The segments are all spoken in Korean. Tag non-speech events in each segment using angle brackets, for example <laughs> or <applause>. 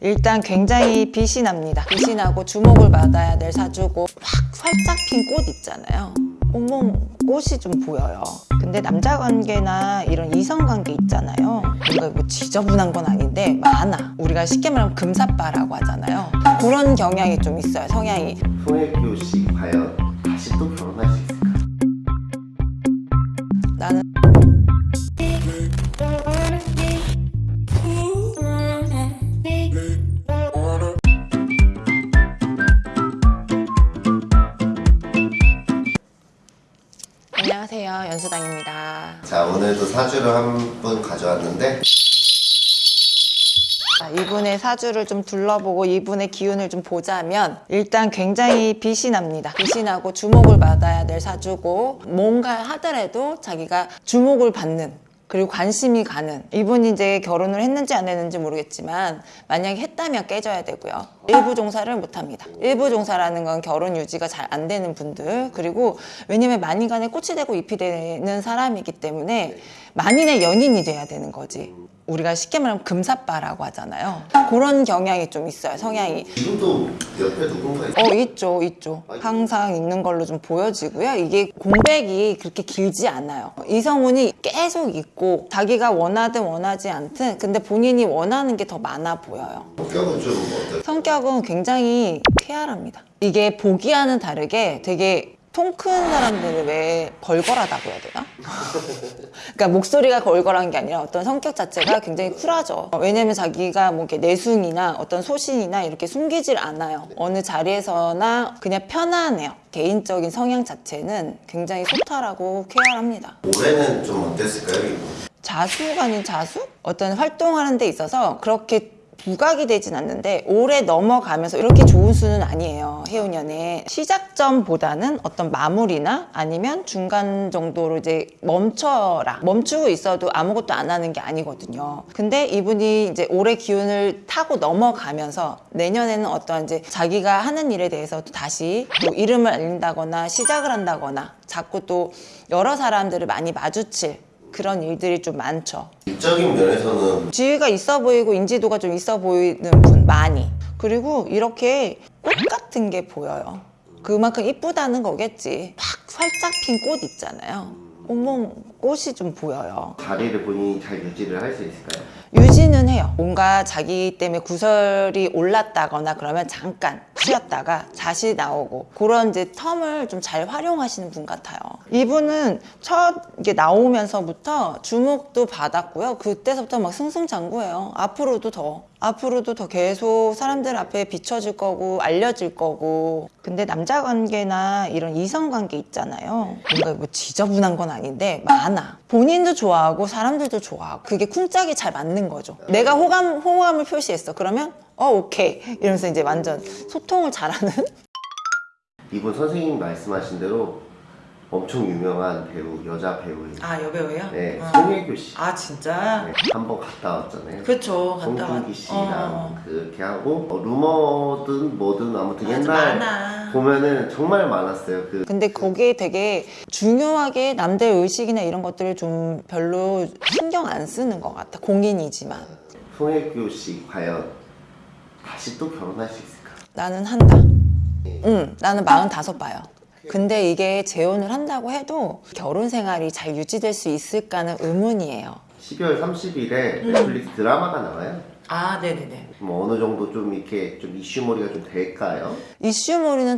일단 굉장히 빛이 납니다. 빛이 나고 주목을 받아야 될 사주고 확 활짝 핀 꽃 있잖아요. 온몸 꽃이 좀 보여요. 근데 남자 관계나 이런 이성 관계 있잖아요. 우리가 뭐 지저분한 건 아닌데 많아. 우리가 쉽게 말하면 금사빠라고 하잖아요. 그런 경향이 좀 있어요. 성향이. 씨 과연 다시 또 안녕하세요. 연수당입니다. 자 오늘도 사주를 한 분 가져왔는데 자, 이분의 사주를 좀 둘러보고 이분의 기운을 좀 보자면 일단 굉장히 빛이 납니다. 빛이 나고 주목을 받아야 될 사주고 뭔가 하더라도 자기가 주목을 받는 그리고 관심이 가는. 이분이 이제 결혼을 했는지 안 했는지 모르겠지만 만약에 했다면 깨져야 되고요. 일부 종사를 못합니다. 일부 종사라는 건 결혼 유지가 잘 안 되는 분들 그리고 왜냐면 만인간에 꽃이 되고 잎이 되는 사람이기 때문에 만인의 연인이 돼야 되는 거지 우리가 쉽게 말하면 금사빠라고 하잖아요. 그런 경향이 좀 있어요 성향이. 지금도 옆에 누군가 있어? 어 있죠 있죠. 항상 있는 걸로 좀 보여지고요. 이게 공백이 그렇게 길지 않아요. 이성운이 계속 있고 자기가 원하든 원하지 않든 근데 본인이 원하는 게 더 많아 보여요. 성격은 좀 어떨? 성격은 굉장히 쾌활합니다. 이게 보기와는 다르게 되게 통 큰 사람들을 왜 걸걸하다고 해야 되나? 그러니까 목소리가 걸걸한 게 아니라 어떤 성격 자체가 굉장히 쿨하죠. 왜냐면 자기가 뭐 이렇게 내숭이나 어떤 소신이나 이렇게 숨기질 않아요. 어느 자리에서나 그냥 편안해요. 개인적인 성향 자체는 굉장히 소탈하고 쾌활합니다. 올해는 좀 어땠을까요? 자수가 아닌 자수? 어떤 활동하는 데 있어서 그렇게 부각이 되진 않는데 올해 넘어가면서 이렇게 좋은 수는 아니에요 해운년에. 시작점보다는 어떤 마무리나 아니면 중간 정도로 이제 멈춰라. 멈추고 있어도 아무것도 안 하는 게 아니거든요. 근데 이분이 이제 올해 기운을 타고 넘어가면서 내년에는 어떤 이제 자기가 하는 일에 대해서 또 다시 또 이름을 알린다거나 시작을 한다거나 자꾸 또 여러 사람들을 많이 마주칠 그런 일들이 좀 많죠 일적인 면에서는 지위가 있어 보이고 인지도가 좀 있어 보이는 분 많이. 그리고 이렇게 꽃 같은 게 보여요. 그만큼 이쁘다는 거겠지. 확 활짝 핀 꽃 있잖아요. 온몸 꽃이 좀 보여요. 자리를 본인이 잘 유지를 할 수 있을까요? 유지는 해요. 뭔가 자기 때문에 구설이 올랐다거나 그러면 잠깐 쉬었다가 다시 나오고 그런 이제 텀을 좀 잘 활용하시는 분 같아요. 이분은 첫 이게 나오면서부터 주목도 받았고요. 그때서부터 막 승승장구해요. 앞으로도 더 앞으로도 더 계속 사람들 앞에 비춰질 거고 알려질 거고. 근데 남자 관계나 이런 이성 관계 있잖아요. 뭔가 뭐 지저분한 건 아닌데 많아. 본인도 좋아하고 사람들도 좋아하고 그게 쿵짝이 잘 맞는 거죠 내가 호감, 호감을 표시했어 그러면 어 오케이 이러면서 이제 완전 소통을 잘하는 <laughs> 이분 선생님 말씀하신 대로 엄청 유명한 배우 여자 배우예요. 아 여배우예요? 네, 어. 송혜교 씨. 아 진짜? 네, 한번 갔다 왔잖아요. 그쵸 갔다 송중기 왔- 씨랑 어. 그렇게 하고 어, 루머든 뭐든 아무튼 옛날 많아. 보면은 정말 많았어요. 그 근데 거기에 되게 중요하게 남들 의식이나 이런 것들을 좀 별로 신경 안 쓰는 것 같아 공인이지만 송혜교 씨 과연 다시 또 결혼할 수 있을까? 나는 한다 응 나는 45 봐요 근데 이게 재혼을 한다고 해도 결혼 생활이 잘 유지될 수 있을까는 의문이에요 12월 30일에 음. 넷플릭스 드라마가 나와요. 아 네네네 뭐 어느 정도 좀 이렇게 좀 이슈머리가 좀 될까요? 이슈몰이는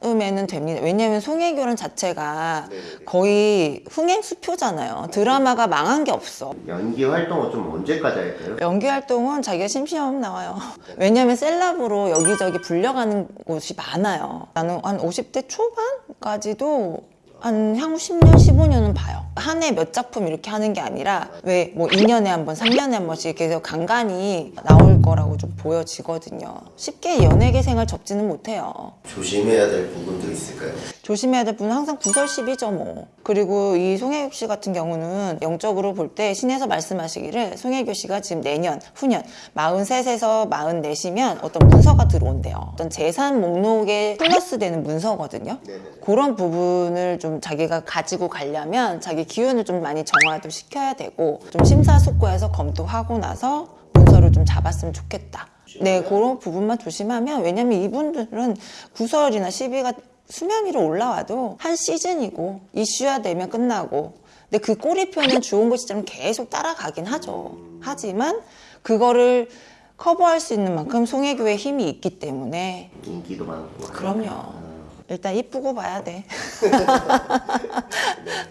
처음에는 됩니다. 왜냐면 송혜교란 자체가 네네네. 거의 흥행 수표잖아요. 드라마가 망한 게 없어. 연기 활동은 좀 언제까지 할까요? 연기 활동은 자기가 심심하면 나와요. 왜냐면 셀럽으로 여기저기 불려가는 곳이 많아요. 나는 한 50대 초반까지도 한 향후 10년, 15년은 봐요. 한 해 몇 작품 이렇게 하는 게 아니라 왜 뭐 2년에 한 번, 3년에 한 번씩 해서 간간히 나올 거라고 좀 보여지거든요. 쉽게 연예계 생활 접지는 못해요. 조심해야 될 부분도 있을까요? 조심해야 될 분은 항상 구설십이죠 뭐. 그리고 이 송혜교 씨 같은 경우는 영적으로 볼 때 신에서 말씀하시기를 송혜교 씨가 지금 내년 후년 43에서 44이면 어떤 문서가 들어온대요. 어떤 재산 목록에 플러스 되는 문서거든요. 네네. 그런 부분을 좀 자기가 가지고 가려면 자기 기운을 좀 많이 정화도 시켜야 되고 좀 심사숙고해서 검토하고 나서 문서를 좀 잡았으면 좋겠다. 네, 그런 부분만 조심하면 왜냐면 이분들은 구설이나 시비가 수면 위로 올라와도 한 시즌이고 이슈화 되면 끝나고 근데 그 꼬리표는 주온 것처럼 계속 따라가긴 하죠. 하지만 그거를 커버할 수 있는 만큼 송혜교의 힘이 있기 때문에 인기도 많고. 그럼요. 일단 이쁘고 봐야 돼. <laughs> <laughs>